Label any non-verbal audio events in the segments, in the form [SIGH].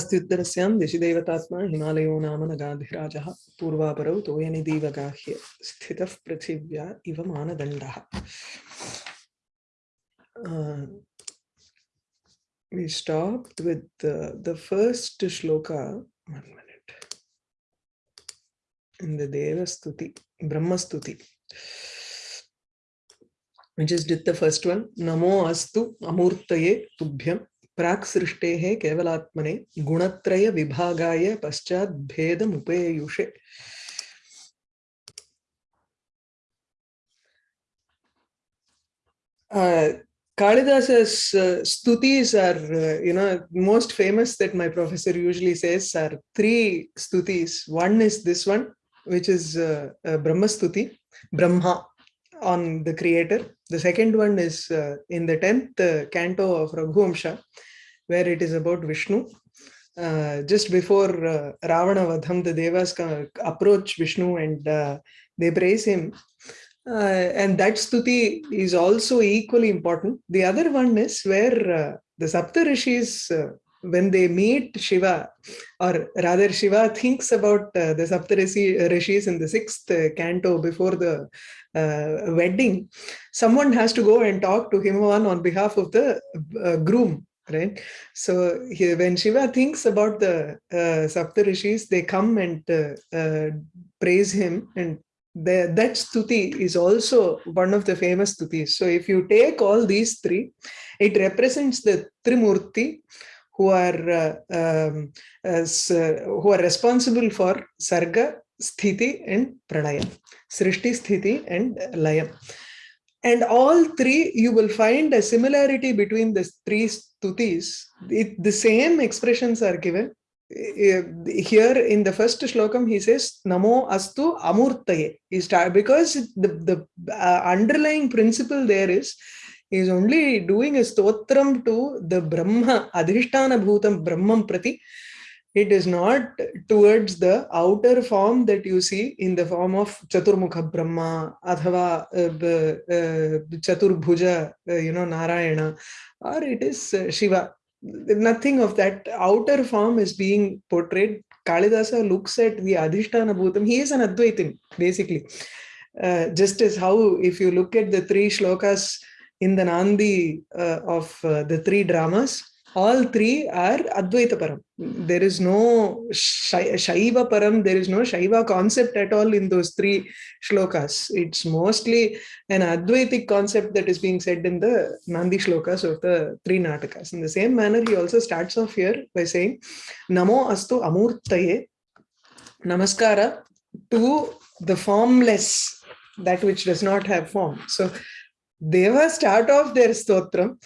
अस्त्युत्तरस्यां दिशिदेवतात्मा हिमालयो नाम नगाधिराजः पूर्वापरौ तोयनिदीवगाह्य स्थितः पृथिव्या इव मानदण्डः Uh, we stopped with uh, the first shloka one minute in the Deva Stuti, Brahma Stuti which is did the first one Namo Astu Amurtaye Tubhyam प्राक् सृष्टेः केवलात्मने गुणत्रय विभागाय पश्चात् भेदमुपेयुषे uh, Kalidasa's uh, stutis are, uh, you know, most famous that my professor usually says are three stutis. One is this one, which is uh, uh, Brahma stuti, Brahma on the creator. The second one is uh, in the 10th uh, canto of Raghuvamsha, where it is about Vishnu. Uh, just before uh, Ravana Vadham, the Devas approach Vishnu and uh, they praise him. Uh, and that stuti is also equally important. The other one is where uh, the Sapta Rishis, uh, when they meet Shiva, or rather Shiva thinks about uh, the Sapta Rishis in the sixth uh, canto before the uh, wedding, someone has to go and talk to Himavan on behalf of the groom. Right. So he, when Shiva thinks about the uh, Sapta Rishis, they come and praise him and the, that stuti is also one of the famous stutis. So if you take all these three, it represents the Trimurti who are uh, um, as, uh, who are responsible for Sarga, Sthiti and Pranaya, Srishti, Sthiti and layam. And all three, you will find a similarity between the three stutis. It, the same expressions are given here in the first shlokam he says namo astu amurtaye he because the the uh, underlying principle there is is only doing a stotram to the brahma adhishtana bhutam brahmam prati it is not towards the outer form that you see in the form of chaturmukha brahma athava uh, uh, chaturbhuja uh, you know narayana or it is uh, shiva nothing of that outer form is being portrayed. Kalidasa looks at the Adhishtana Bhutam. He is an Advaitin, basically. Uh, just as how, if you look at the three shlokas in the Nandi uh, of uh, the three dramas, all three are Advaita Param. There is no Shaiva Param, there is no Shaiva concept at all in those three shlokas. It's mostly an Advaitic concept that is being said in the Nandi shlokas of the three Natakas. In the same manner, he also starts off here by saying, Namo Astu Amurtaye, Namaskara to the formless, that which does not have form. So, Deva start off their stotram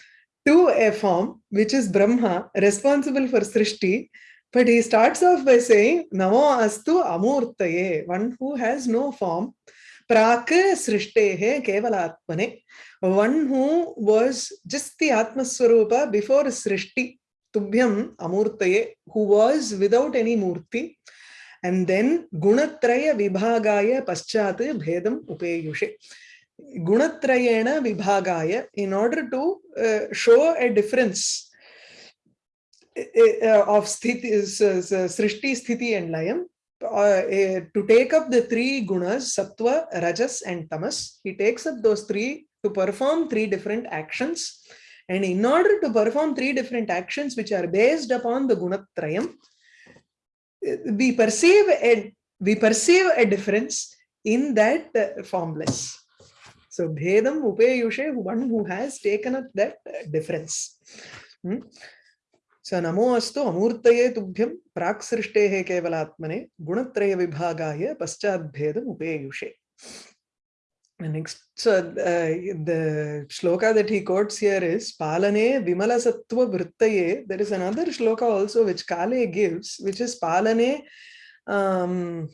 to a form which is Brahma, responsible for Srishti. But he starts off by saying, Namo astu amurtaye, one who has no form. Prak srishtehe kevalatmane, one who was just the Atmaswarupa before Srishti, Tubhyam amurtaye, who was without any murti. And then gunatraya vibhagaya paschat bhedam upeyushe. Gunatrayena vibhagaya in order to uh, show a difference uh, of sthiti, uh, srishti, sthiti and layam uh, to take up the three gunas sattva rajas and tamas he takes up those three to perform three different actions. And in order to perform three different actions which are based upon the gunatrayam we perceive a we perceive a difference in that uh, formless So Bhedam Upeyushe, one who has taken up that difference. Hmm? So Namo Amurtaye Tubhyam Praksrishte Kevalatmane Gunatraya Vibhagaya Paschad Bhedam Upeyushe. The next, so uh, the shloka that he quotes here is Palane Vimala Sattva Vrittaye. There is another shloka also which Kale gives, which is Palane um,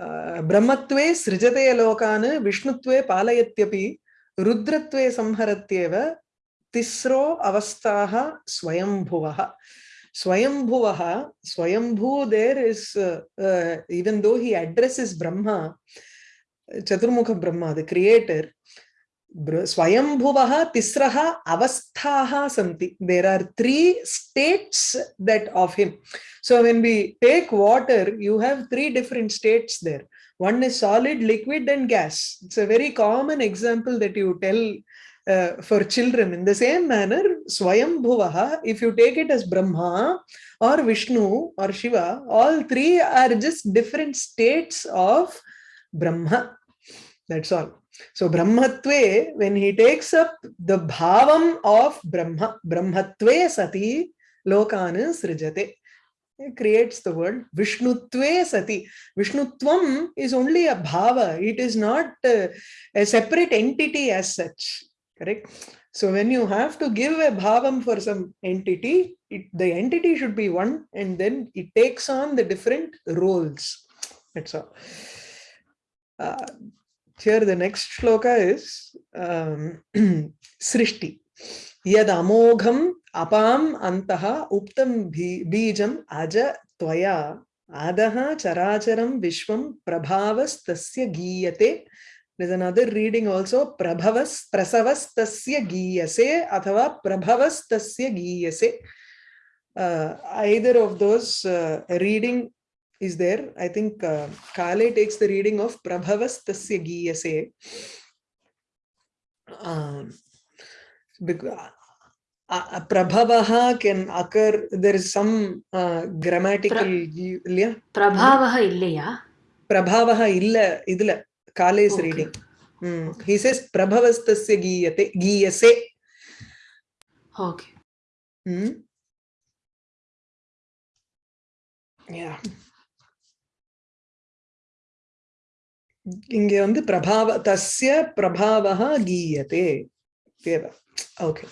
ब्रह्मत्वे सृजते लोकान्, विष्णुत्वे पालयत्यपि, रुद्रत्वे संहरत्येव, तिस्रो अवस्थाः स्वयंभुवः। स्वयंभुवः, स्वयंभू देर is even though he addresses Brahma Chaturmukha Brahma the creator Swayambhuvaha Tisraha Avasthaha Santi. There are three states that of him. So when we take water, you have three different states there. One is solid, liquid, and gas. It's a very common example that you tell uh, for children. In the same manner, Swayambhuvaha, if you take it as Brahma or Vishnu or Shiva, all three are just different states of Brahma. That's all. So Brahmatve, when he takes up the bhavam of Brahma, Brahmatve sati lokana srijate. He creates the word Vishnutve sati. Vishnutvam is only a bhava. It is not uh, a separate entity as such. Correct? So when you have to give a bhavam for some entity, it, the entity should be one and then it takes on the different roles. That's all. Uh, here the next shloka is um, Srishti. Yad amogham apam antaha uptam bijam aja tvaya adaha characharam vishwam prabhavas tasya giyate. There's another reading also prabhavas prasavas tasya giyase athava prabhavas tasya giyase. Uh, either of those uh, reading is there. I think uh, Kale takes the reading of Prabhavas Tasya Giyase. Um, uh, uh, Prabhavaha can occur, there is some uh, grammatical... Pra, Prabhavaha illaya? Prabhavaha illa, idla, Kale's okay. reading. Mm. He says Prabhavastasya giyate, giyase. Okay. Mm. Yeah. இங்க வந்து பிரபாவ தஸ்ய பிரபாவः गीयते एव okay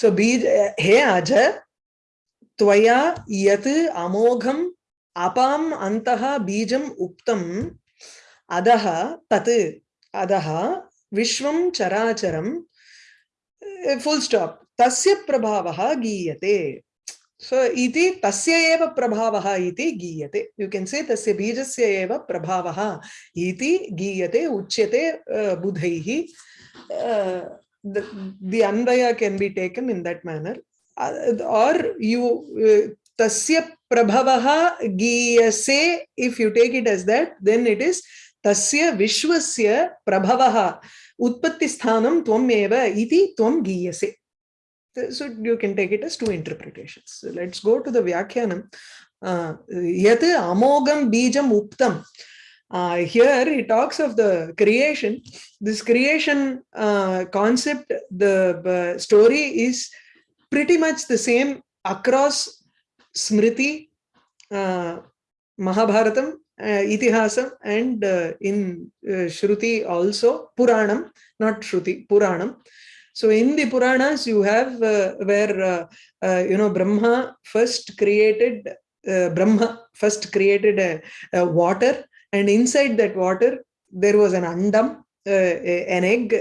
so बीज हे अज त्वया यत् अमोघम् अपाम् अन्तः बीजम् उक्तम् अधः तत् अधः विश्वं चराचरं फुल् स्टाप् तस्य प्रभावः गीयते So iti tasya eva prabhavaha iti giyate. You can say tasya bijasya eva prabhavaha iti giyate uchyate uh, budhaihi. Uh, the, the anvaya can be taken in that manner. Uh, or you uh, tasya prabhavaha giyase, if you take it as that, then it is tasya vishwasya prabhavaha utpatti sthanam tvam eva iti tvam giyase. So you can take it as two interpretations. So let's go to the Vyakhyanam. Yat amogam bijam uptam. Uh, here he talks of the creation. This creation uh, concept, the uh, story is pretty much the same across Smriti, uh, Mahabharatam, uh, Itihasam, and uh, in uh, Shruti also, Puranam, not Shruti, Puranam. So in the Puranas, you have uh, where, uh, uh, you know, Brahma first created, uh, Brahma first created a, a, water and inside that water, there was an andam, uh, an egg.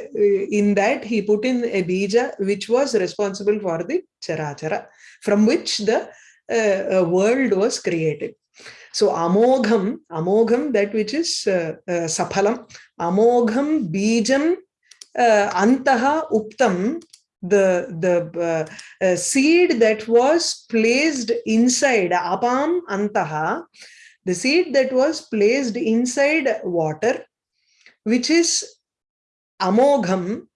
In that, he put in a bija, which was responsible for the charachara, from which the uh, world was created. So amogham, amogham, that which is uh, uh, saphalam, amogham bijam uh, antaha uptam, the, the uh, seed that was placed inside, apam antaha, the seed that was placed inside water, which is amogham,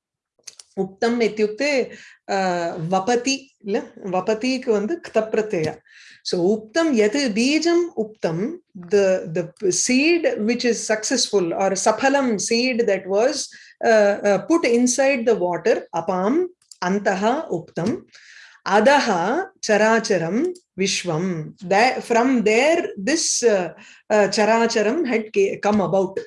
uktam ityukte uh, vapati, vapati vandu ktapratyaya. So uptam yat bijam uptam, the, the seed which is successful or saphalam seed that was uh, uh, put inside the water, apam, antaha, uptam, adaha, characharam, vishwam. That, from there, this uh, uh, characharam had come about.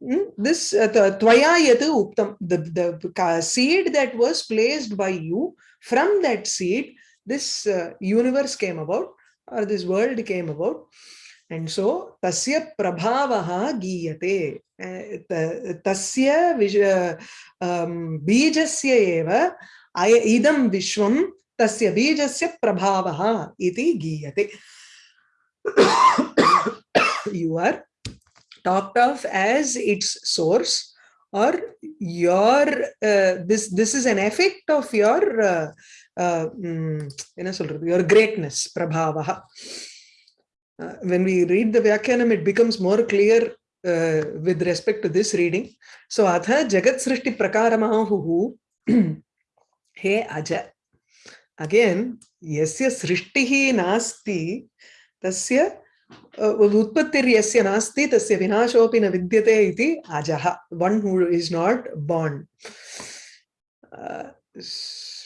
Hmm? This uh, tvaya yatu uptam, the, the seed that was placed by you, from that seed, this uh, universe came about, or this world came about. and so tasya prabhavaha giyate tasya vija um, bijasya eva idam vishwam tasya bijasya prabhavaha iti giyate you are talked of as its source or your uh, this this is an effect of your uh, uh, um, your greatness prabhavaha uh, when we read the Vyakyanam, it becomes more clear uh, with respect to this reading. So, atha jagat srishti prakaramahu he aja. Again, yasya srishtihi nasti tasya उत्पत्तिर्यस्य नास्ति तस्य विनाशोऽपि न विद्यते इति अजः one who is not born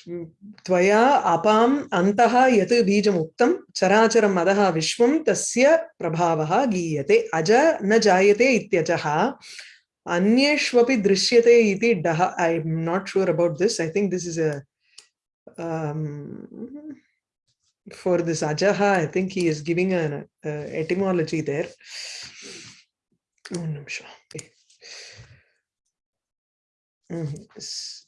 त्वया अपाम् अन्तः यत् बीजमुक्तं चराचरम् अधः विश्वं तस्य प्रभावः गीयते। अज न जायते इत्यजः अन्येष्वपि दृश्यते इति डः। I am not sure about this I think this is a for this ajaha i think he is giving an uh, etymology there.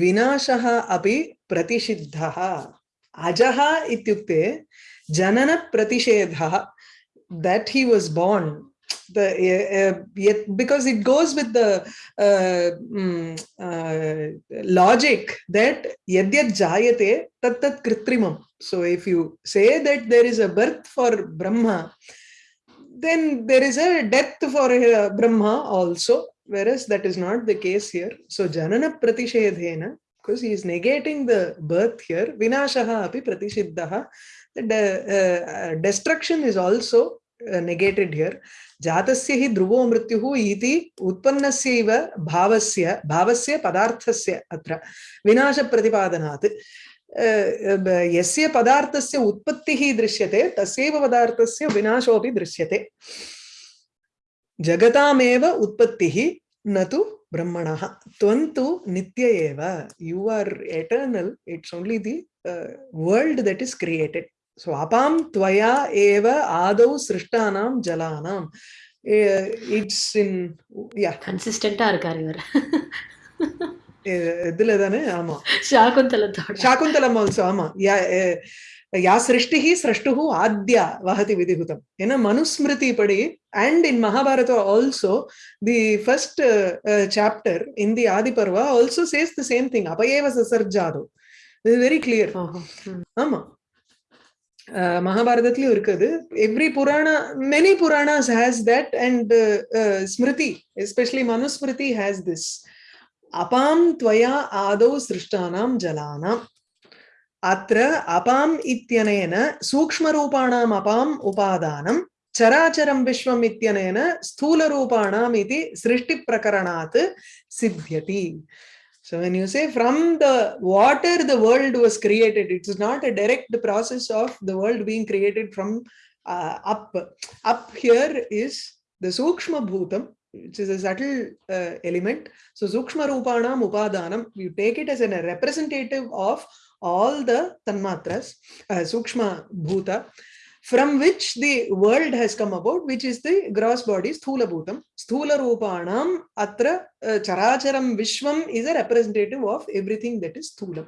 विनाशः अपि प्रतिषिद्धः अजः इत्युक्ते जननप्रतिषेधः that he was born the uh, yet because it goes with the uh, um, uh, logic that yadyat jayate tat tat kritrimam so if you say that there is a birth for brahma then there is a death for uh, brahma also whereas that is not the case here. So Janana Pratishedhena, because he is negating the birth here, Vinashaha api Pratishiddaha, the uh, destruction is also uh, negated here. जातस्य हि ध्रुवो मृत्युः इति उत्पन्नस्य इव भावस्य भावस्य पदार्थस्य अत्र विनाशप्रतिपादनात् यस्य पदार्थस्य उत्पत्तिः दृश्यते तस्यैव पदार्थस्य विनाशोऽपि दृश्यते जगतामेव उत्पत्तिः न तु ब्रह्मणः त्वं तु नित्य एव you are eternal it's only the world that is created so अपां त्वया एव आदौ सृष्टानां जलानाम् இட்ஸ் இன் யா கன்சிஸ்டண்டா இருக்காரு இவர் இதுல தானே ஆமா சாகுந்தலத்தோட சாகுந்தலம் ஆல்சோ ஆமா யா சிருஷ்டிஹி சிரஷ்டுஹு ஆத்யா வஹதி விதிகுதம் ஏன்னா மனுஸ்மிருதி படி and in Mahabharata also the first chapter in the Adiparva also says the same thing அபயேவ சசர்ஜாதோ இது வெரி கிளியர் ஆமா. மகாபாரதத்திலயும் இருக்குது every Purana many Puranas has that and Smriti especially Manusmriti has this அபாம் துவயா ஆதோ சிருஷ்டானாம் ஜலானாம் अत्र अपाम् इत्यनेन सूक्ष्मरूपाणाम् अपाम् उपादानं चराचरं विश्वम् इत्यनेन स्थूलरूपाणाम् इति सृष्टिप्रकरणात् सिद्ध्यति So when you say from the water the world was created, it is not a direct process of the world being created from uh, up. Up here is the Sukshma Bhutam, which is a subtle uh, element. So Sukshma Rupanam Upadanam, you take it as a representative of all the tanmatras, uh, Sukshma Bhuta, from which the world has come about, which is the gross body, Sthula Bhutam. Sthula Rupanam Atra uh, Characharam Vishwam is a representative of everything that is Sthulam.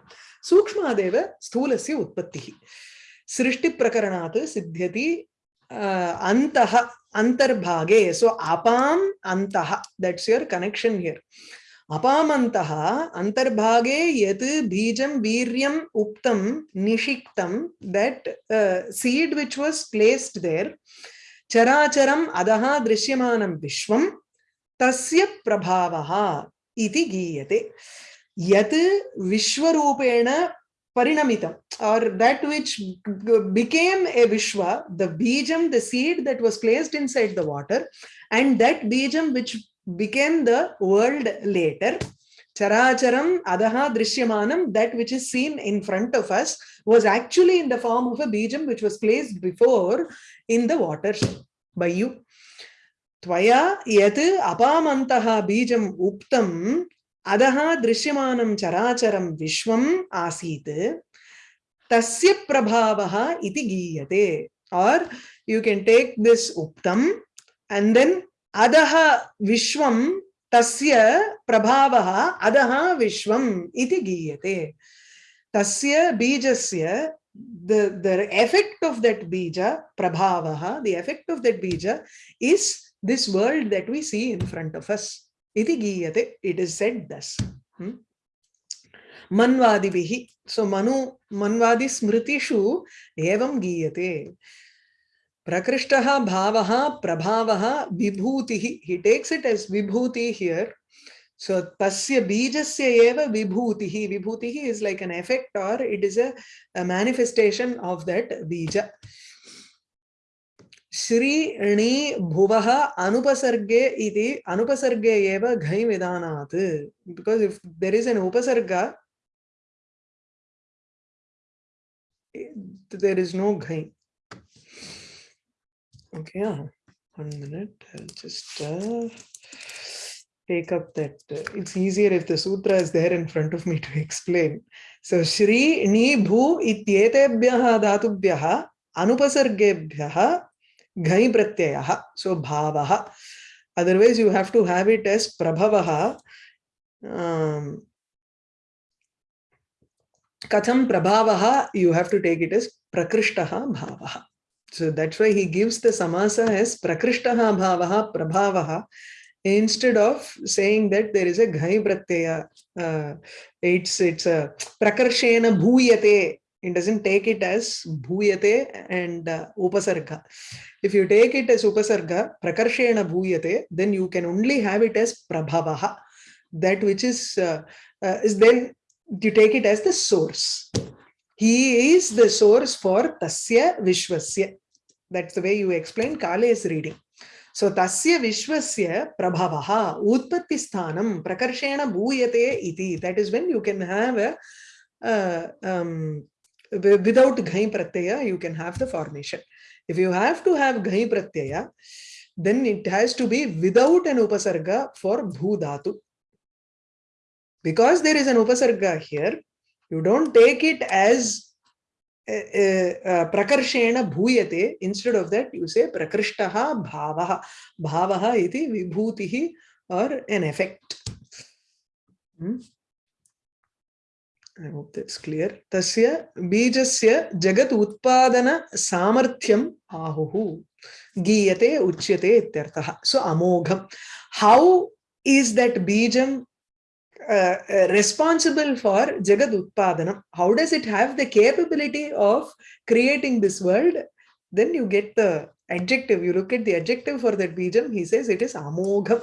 Sukshma Deva Sthulasya Utpattihi. Srishti Prakaranat Siddhyati uh, Antaha Antarbhage. So Apam Antaha. That's your connection here. अपामंत अंतर्भागे यद बीज वीर्यम उत्तम निषिक्तम that seed uh, which was placed there चराचर अध दृश्यम विश्व, तस्य प्रभावः इति गीयते। यत् विश्वरूपेण परिणमितम् और दैट विच बिकेम ए विश्व the बीजम the seed that was placed inside the water and that बीजम which became the world later. Characharam Adaha Drishyamanam, that which is seen in front of us, was actually in the form of a bijam which was placed before in the water by you. Tvaya yat apamantaha bijam uptam adaha drishyamanam characharam vishwam asit tasya prabhavaha iti giyate. Or you can take this uptam and then अधः विश्वं तस्य प्रभावः अधः विश्वम् इति गीयते तस्य बीजस्य the the effect of that bija prabhavaha the effect of that bija is this world that we see in front of us iti giyate it is said thus hmm? manvadibihi so manu manvadi smritishu evam giyate prakrishtah bhavaha prabhavaha vibhutihi he takes it as vibhuti here So tasya bijasya eva vibhutihi. Vibhutihi is like an effect or it is a, a manifestation of that bija. Shri Ni Bhuvaha Anupasarge iti Anupasarge eva ghai vidanat. Because if there is an upasarga, there is no ghai. Okay, yeah one minute. I'll just. Uh... take up that. Uh, it's easier if the sutra is there in front of me to explain. So, Shri Ni Bhu ityetebhyaha dhatubhyaha anupasargebhyaha ghai pratyayaha. So, bhavaha. Otherwise, you have to have it as prabhavaha. Um, katham prabhavaha, you have to take it as prakrishtaha bhavaha. So that's why he gives the samasa as prakrishtaha bhavaha prabhavaha instead of saying that there is a ghai pratyaya uh, it's it's a prakarshena bhuyate. It doesn't take it as bhuyate and uh, upasarga if you take it as upasarga prakarshena bhuyate then you can only have it as prabhavaha. That which is uh, uh, is then you take it as the source. He is the source for tasya vishwasya that's the way you explain kale's reading So tasya vishwasya prabhavaha utpatti prakarshena bhuyate iti. That is when you can have a uh, um, without ghai pratyaya, you can have the formation. If you have to have ghai pratyaya, then it has to be without an upasarga for bhudatu. Because there is an upasarga here, you don't take it as प्रकर्षेण भूयते instead of that you say प्रकृष्टः भाव। भावः इति विभूतिः or N effect clear तस्य बीजस्य जगत उत्पादन सामर्थ्यम आहु। गीयते, उच्यते इत्यर्थः। सो अमोघम। हाउ इज़ दट बीजम uh, responsible for Jagat Utpadanam. How does it have the capability of creating this world? Then you get the adjective. You look at the adjective for that bijam. He says it is amogham.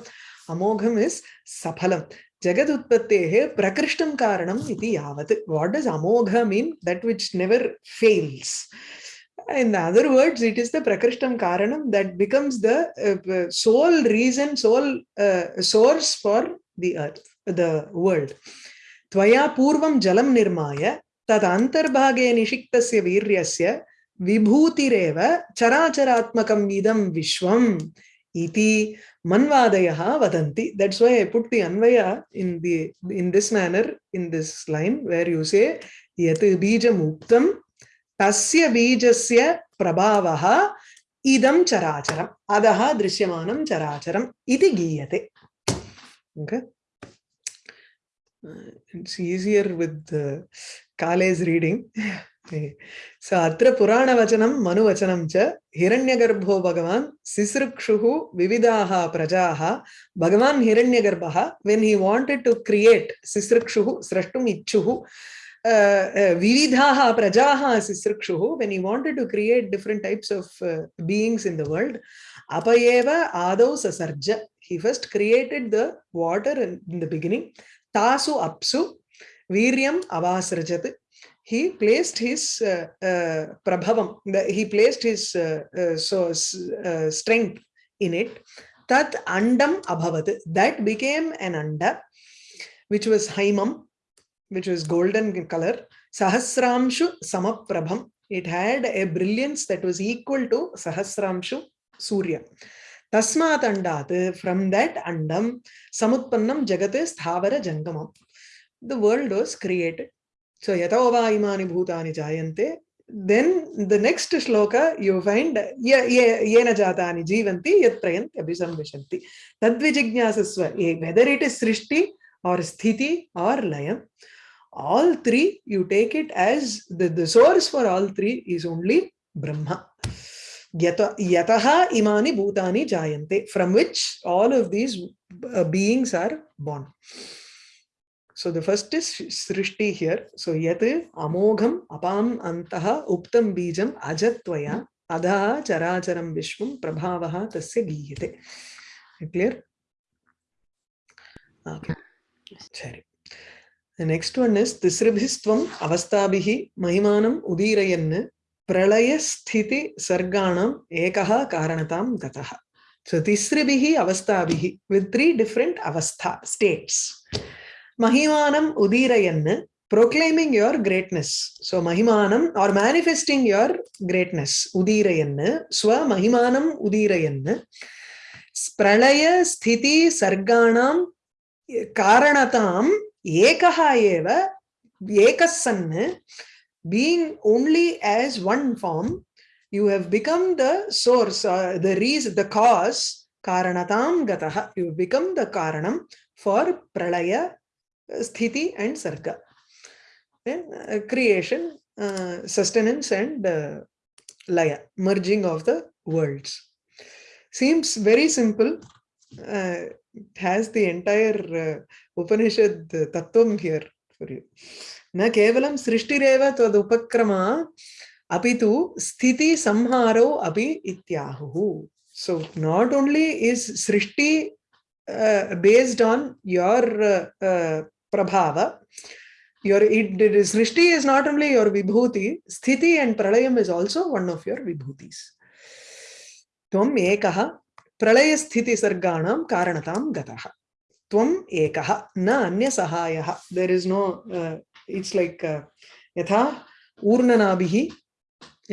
Amogham is saphalam. Jagat Utpattehe prakrishtam karanam iti yavat. What does amogha mean? That which never fails. In other words, it is the prakrishtam karanam that becomes the uh, sole reason, sole uh, source for the earth. The world. त्वया पूर्वं जलं निर्माय तद् अन्तर्भागे निषिक्तस्य वीर्यस्य विभूतिरेव चराचरात्मकम् इदं विश्वम् इति manvadayah vadanti that's why i put the anvaya in the in this manner in this line where you say yat bijam uktam tasya bijasya prabhavah idam characharam adaha drishyamanam characharam iti giyate okay it's easier with the Kale's reading. [LAUGHS] so atra purana vachanam manu vachanam cha hiranyagarbho bhagavan sisrukshuhu vividaha prajaha bhagavan hiranyagarbha when he wanted to create sisrukshuhu srashtum ichuhu uh, vividhaha prajaha sisrukshuhu when he wanted to create different types of uh, beings in the world apayeva adau sasarja he first created the water in, in the beginning tasu apsu viryam avasrajat he placed his uh, uh, prabhavam he placed his uh, uh, so uh, strength in it tat andam abhavat that became an anda which was haimam which was golden in color sahasramshu samaprabham it had a brilliance that was equal to sahasramshu surya तस्मात् अण्डात् from that अण्डं समुत्पन्नं जगत् स्थावर जंगम the world was created so यतो वा इमानि भूतानि जायन्ते then the next shloka you find ये येन जातानि जीवन्ति यत् प्रयन्ति अभिसंविशन्ति तद्विजिज्ञासस्व ए वेदर इट इज़ सृष्टि और स्थिति और लय all three you take it as the, the source for all three is only yata yataha imani bhutani jayante from which all of these uh, beings are born so the first is Srishti here. So yat amogham apam antaha uptam bijam ajatvaya adha characharam vishwam prabhavaha tasya giyate. Clear? Okay. Sorry. The next one is Tisribhistvam avastabhihi mahimanam udirayan sthiti sarganam ekaha karanatam gataha. So Tisribhihi avastabhihi with three different avastha states. Mahimanam Udirayan, proclaiming your greatness. So Mahimanam or manifesting your greatness. Udirayan, Swa Mahimanam Udirayan. Pralaya Sthiti Sarganam Karanatam Ekaha Eva Ekassan being only as one form, you have become the source, uh, the reason, the cause, Karanatam Gataha. You become the Karanam for Pralaya sthiti and sarga. Then uh, creation, uh, sustenance and uh, laya, merging of the worlds. Seems very simple. Uh, it has the entire uh, Upanishad tattvam here for you. न केवलं सृष्टिरेव तदुपक्रमा अपि तु स्थिति संहारो अपि इत्याहुः so not only is srishti uh, based on your uh, uh, prabhava. Your it, it is Srishti is not only your vibhuti, sthiti and pralayam is also one of your vibhutis. Tvam ekaha pralaya sthiti sarganam karanatam gataha. Tvam ekaha na anya sahayaha. There is no, uh, it's like uh, yatha urnanabihi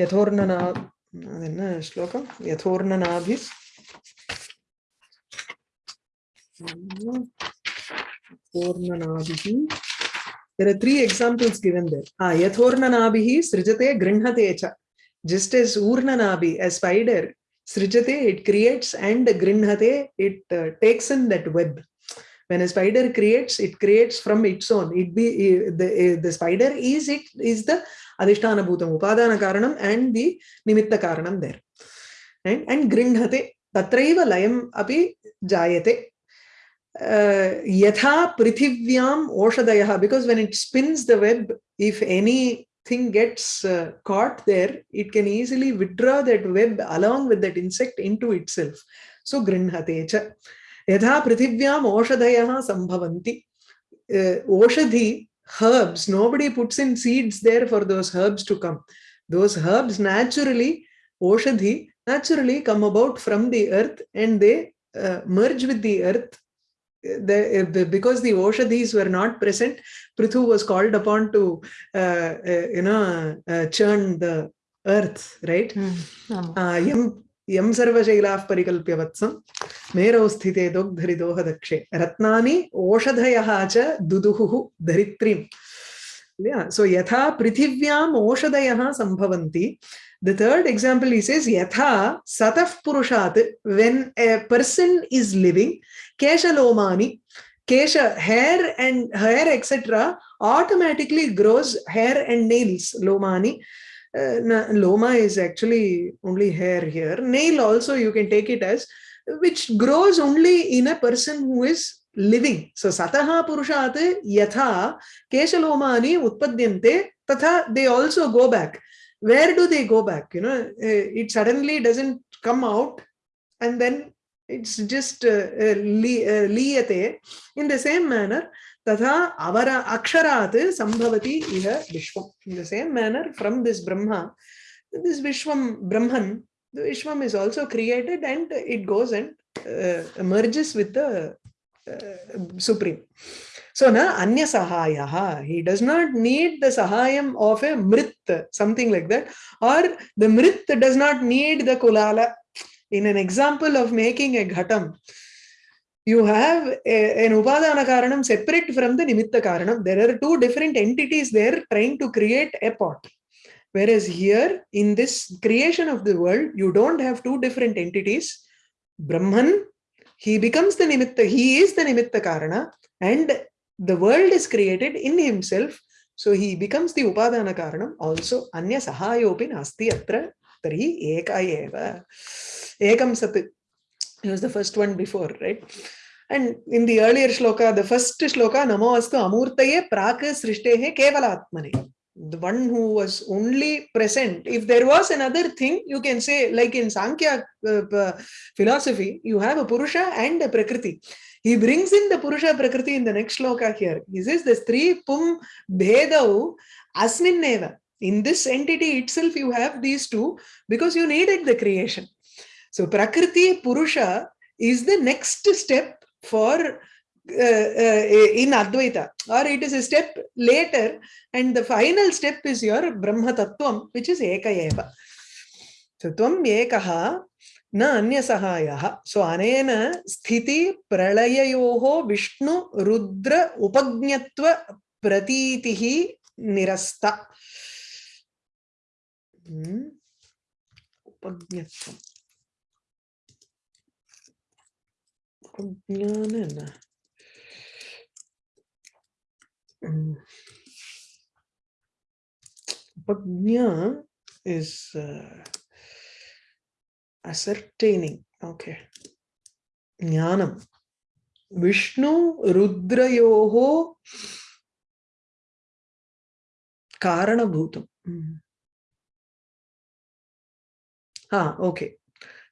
yathornana ಅದನ್ನ ಶ್ಲೋಕ ಯಥೋರ್ಣನಾಭಿ Yathornanabihi. There are three examples given there. Ah, Yathornanabihi srijate grinhate cha. Just as Urnanabi, a spider, srijate, it creates and grinhate, it uh, takes in that web. When a spider creates, it creates from its own. It be the the spider is it is the adhisthana bhutam upadana karanam and the nimitta karanam there. And and grinhate tatraiva layam api jayate yatha prithivyam oshadayah because when it spins the web if anything gets uh, caught there it can easily withdraw that web along with that insect into itself so grinhate cha prithivyam oshadayah sambhavanti uh, oshadhi herbs nobody puts in seeds there for those herbs to come those herbs naturally oshadhi naturally come about from the earth and they uh, merge with the earth the, because the Oshadhis were not present, Prithu was called upon to, uh, uh, you know, uh, churn the earth, right? Mm. यम सर्वशैला परिकल्य वत्सम मेरौ स्थिते दोग्धरि दोह दक्षे रत्नानी ओषधय च दुदुहु धरित्री सो यथा पृथिव्याम ओषधय संभव the third example is is यथा सतः पुरुषात when a person is living केशलोमानि, cash hair and hair etcetera automatically grows hair and nails लोमानी। Uh, loma is actually only hair here nail also you can take it as which grows only in a person who is living. So sataha purushat yatha keshalomani utpadyante tatha they also go back. Where do they go back? You know, uh, it suddenly doesn't come out and then it's just uh, uh, liyate. In the same manner, tatha avara aksharat sambhavati iha vishwam. In the same manner, from this Brahma, this Vishwam Brahman, the Vishwam is also created and it goes and uh, merges with the uh, supreme. So na anya sahaya, he does not need the sahayam of a mrit, something like that, or the mrit does not need the kulala. in an example of making a ghatam, you have an upadana karanam separate from the nimitta karanam. There are two different entities there trying to create a pot. Whereas here, in this creation of the world, you don't have two different entities. Brahman, he becomes the nimitta, he is the nimitta karana, and the world is created in himself. So he becomes the upadana karanam also. Anya sahayopi nasti atra tari eka. Ekam sat. He was the first one before, right? And in the earlier shloka, the first shloka, Namo amurtaye praka srishtehe. The one who was only present. If there was another thing, you can say, like in Sankhya uh, philosophy, you have a Purusha and a Prakriti. He brings in the Purusha Prakriti in the next shloka here. He says the Stri Pum Bhedau Asmin Neva. In this entity itself, you have these two because you needed the creation. So Prakriti Purusha is the next step for uh, uh, in Advaita or it is a step later and the final step is your Brahma Tattvam which is Eka Eva. So Tvam Ekaha न अन्यसहायः सो अनेन स्थिति प्रलययोः Vishnu Rudra उपज्ञत्व प्रतीतिः निरस्ता उपज्ञत्वम् उपज्ञानेन उपज्ञा is uh, ascertaining. Okay. Jnanam. Vishnu Rudrayoho Karanabhutam. Mm. Ah, okay.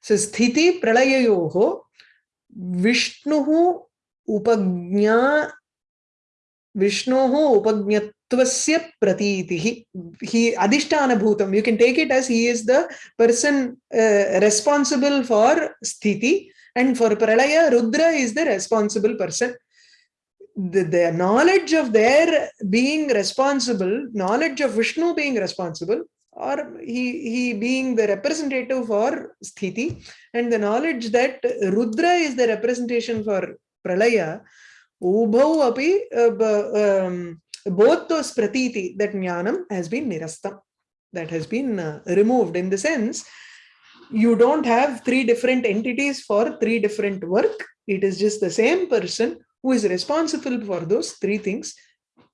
So Sthiti Pralayayoho Vishnu उपज्ञा Vishnu उपज्ञत्व प्रतीति। अधिष्ठान भूतम you can take it as he is the person responsible for स्थिति and for प्रलय Rudra is the responsible person The, the knowledge of their being responsible, knowledge of Vishnu being responsible, or he, he being the representative for sthiti, and the knowledge that Rudra is the representation for pralaya, ubhau api uh, um, both those pratiti, that jnanam has been nirastam, that has been uh, removed in the sense you don't have three different entities for three different work. It is just the same person who is responsible for those three things.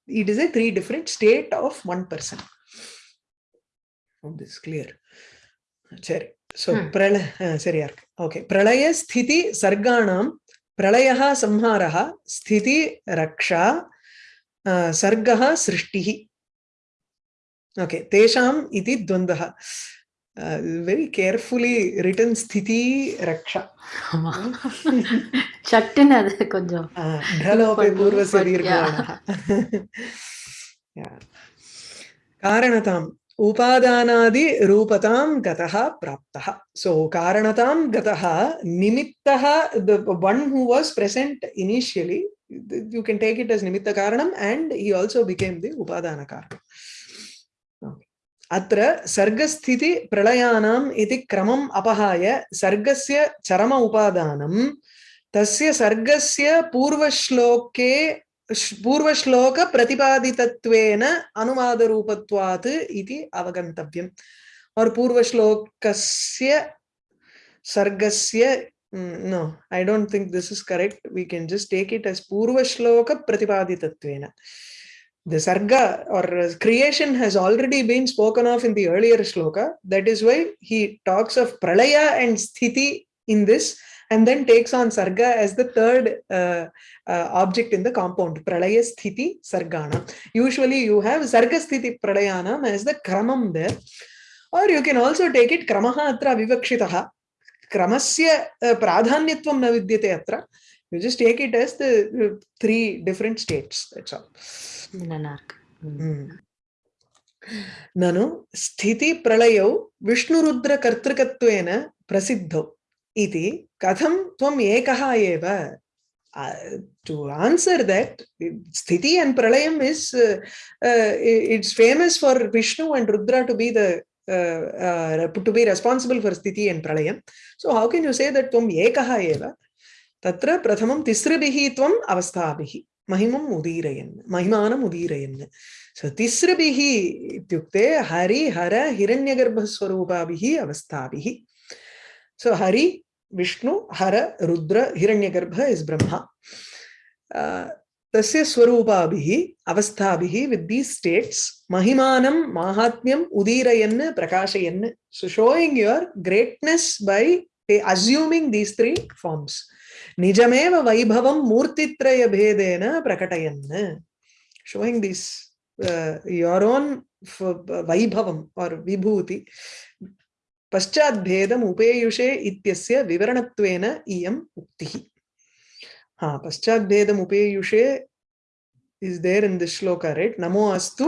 It is a three different state of one person. Oh, this is clear. Seri. So, hmm. pralaya, uh, seri, okay. Pralaya sthiti sarganam, pralayaha samharaha, sthiti raksha, सर्गः सृष्टिः okay तेषाम् इति द्वन्द्वः very carefully written sthiti raksha சட்டுன்னு அது கொஞ்சம் ढलोपे पूर्वस्य दीर्घवर्णः कारणताम् उपादानादि रूपतां गतः प्राप्तः सो कारणतां गतः निमित्तः the one who was present initially you can take it as nimitta karanam and he also became the upadana karanam अत्र सर्गस्थिति प्रलयानाम् इति क्रमम् अपहाय सर्गस्य चरम उपादानं तस्य सर्गस्य पूर्वश्लोके पूर्वश्लोक प्रतिपादितत्वेन अनुवादरूपत्वात् इति अवगन्तव्यम् और पूर्वश्लोकस्य सर्गस्य Mm, I don't think this is correct. We can just take it as Purva Shloka The Sarga or creation has already been spoken of in the earlier Shloka. That is why he talks of Pralaya and Sthiti in this and then takes on sarga as the third uh, uh, object in the compound, pralaya sthiti sargana. Usually you have sarga sthiti pralayanam as the kramam there. Or you can also take it kramaha atra vivakshitaha. Kramasya uh, pradhanyatvam na vidyate atra. You just take it as the uh, three different states. That's all. Nanak. Hmm. Hmm. Nanu sthiti ಸ್ಥಿತಿ Vishnu Rudra ಕರ್ತೃಕತ್ವೇನ ಪ್ರಸಿದ್ಧವು इति कथं त्वम् एकः एव to answer that sthiti and pralayam is uh, uh, it's famous for vishnu and rudra to be the uh, uh, to be responsible for sthiti and pralayam. So how can you say that tvam ekaha eva? Tatra prathamam tisribihi tvam avasthabihi. Mahimam udirayan. Mahimanam udirayan. So tisribihi ityukte hari hara hiranyagarbha swarupabihi avasthabihi. So hara, rudra, hiranyagarbha is Brahma. Uh, तस्य स्वरूपाभिः अवस्थाभिः with these states mahimanam mahatmyam udirayan prakashayan so showing your greatness by assuming these three forms nijameva vaibhavam murtitraya bhedena prakatayan showing this uh, your own vaibhavam पश्चात् भेदम् उपेयुषे इत्यस्य विवरणत्वेन इयम् उक्तिः हा पश्चात् भेदम् उपेयुषे is there in this shloka right namo astu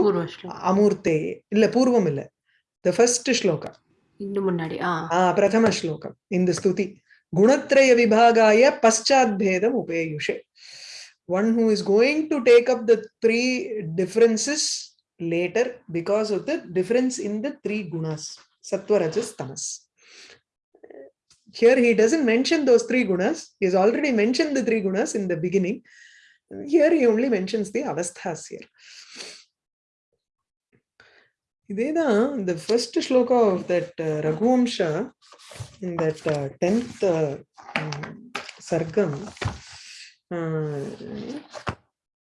amurte illa purvam illa the first shloka indu munnadi ah ah prathama shloka in the stuti gunatraya vibhagaya paschat bhedam upeyushe one who is going to take up the three differences later because of the difference in the three gunas sattva rajas tamas here he doesn't mention those three gunas he has already mentioned the three gunas in the beginning here he only mentions the avasthas here இதேதான் the first shloka of that uh, Raghuvamsha in that uh, 10th uh, um, sargam uh,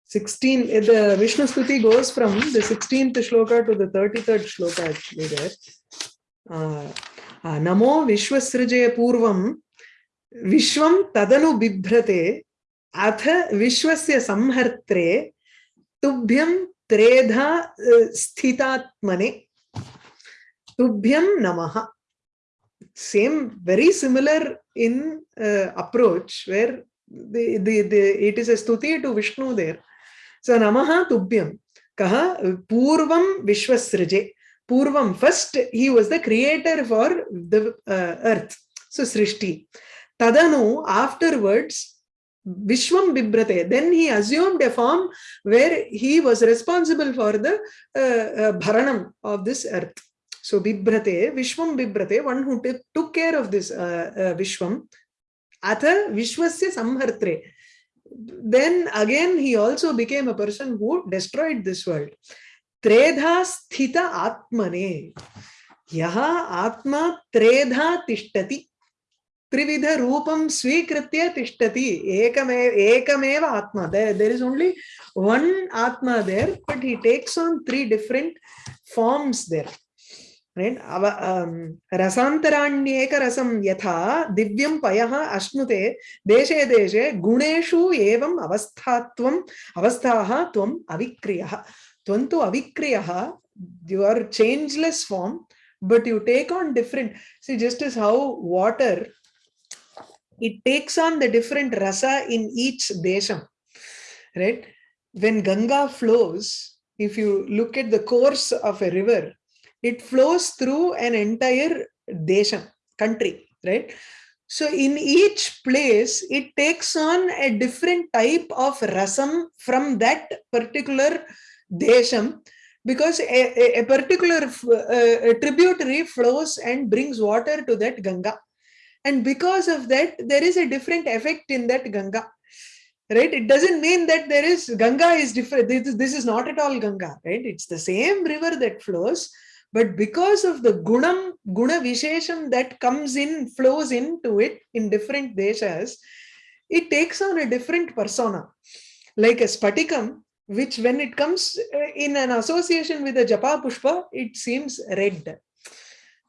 16 the Vishnu Stuti goes from the 16th shloka to the 33rd shloka actually there uh, uh, namo vishwasrijaya purvam vishwam tadanu bibhrate अथ विश्वस्य संहर्त्रे तुभ्यं त्रेधा स्थितात्मने तुभ्यं नमः same very similar in uh, approach where the, the, the it is a stuti to vishnu there so namaha tubhyam kaha purvam vishwasrije purvam first he was the creator for the uh, earth so srishti tadanu afterwards Vishwam Bibrate. Then he assumed a form where he was responsible for the uh, uh, Bharanam of this earth. So Bibrate, Vishwam Bibrate, one who took care of this uh, uh, Vishwam. Atha Vishwasya Samhartre. Then again he also became a person who destroyed this world. त्रेधा स्थित आत्मने। यहा आत्मा त्रेधा तिष्ठति। त्रिविध रूपम स्वीकृत्य तिष्ठति। एकमे, एकमेव आत्मा। देयर इज़ ओनली वन आत्मा there but he takes on three different forms there right अव अं, रसांतराण्येक रसम यथा दिव्यं पयः अश्नुते। देशे देशे गुणेषु एवं अवस्थात्वं, अवस्थाः त्वं अविक्रियः। Tvam tu avikriyah you are changeless form but you take on different. See just as how water it takes on the different rasa in each desham right? When ganga flows if you look at the course of a river it flows through an entire desham country right? So in each place it takes on a different type of rasam from that particular desham because a, a, particular uh, tributary flows and brings water to that ganga. And because of that there is a different effect in that ganga right? It doesn't mean that there is ganga is different this, this is not at all ganga right? It's the same river that flows but because of the gunam guna vishesham that comes in flows into it in different deshas it takes on a different persona. Like a spatikam which when it comes in an association with a japa pushpa it seems red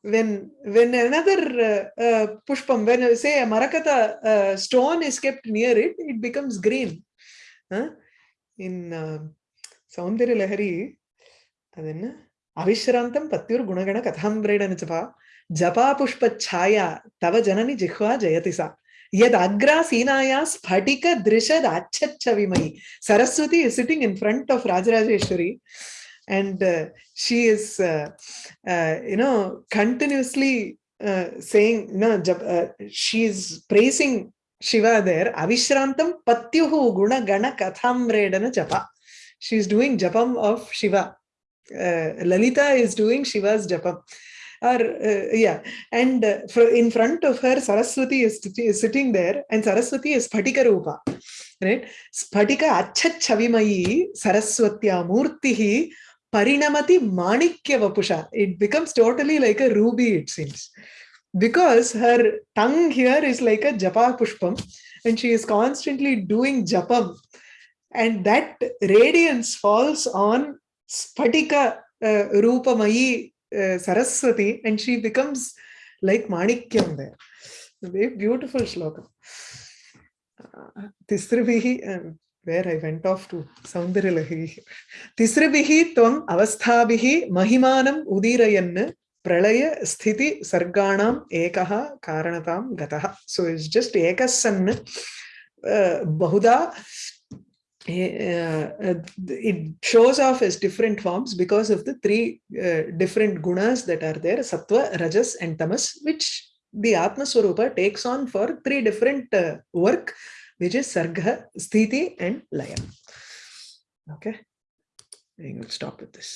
when when another uh, uh, pushpam when say a marakata uh, stone is kept near it it becomes green huh? in uh, saundarya lahari adenna avisharantam patyur gunagana kathambraidana japa japa pushpa chaya tava janani jihva agra sinaya sphatika drishad achachavimai saraswati is sitting in front of rajarajeshwari and uh, she is uh, uh, you know continuously uh, saying no uh, she is praising shiva there avishrantam patyuhu guna gana kathamredana japa she is doing japam of shiva uh, lalita is doing shiva's japam or uh, yeah. And uh, in front of her saraswati is, is sitting there and saraswati is spatika rupa right? Spatika acchachavimayi saraswatya murtihi parinamati manikya vapusha. It becomes totally like a ruby it seems. Because her tongue here is like a japa pushpam and she is constantly doing japam. And that radiance falls on spatika uh, rupamayi uh, saraswati and she becomes like manikyam there very beautiful shloka uh, tisribihi um, where i went off to saundaryalahi tisribihi tvam avasthabihi mahimanam udirayan प्रलय स्थिति सर्गाणाम एकः कारणतां गतः so it's just एकः सन् uh, बहुधा uh, it shows off as different forms because of the three uh, different gunas that are there sattva rajas and tamas which the atma swarupa takes on for three different uh, work which is sarga sthiti and laya okay. I will stop with this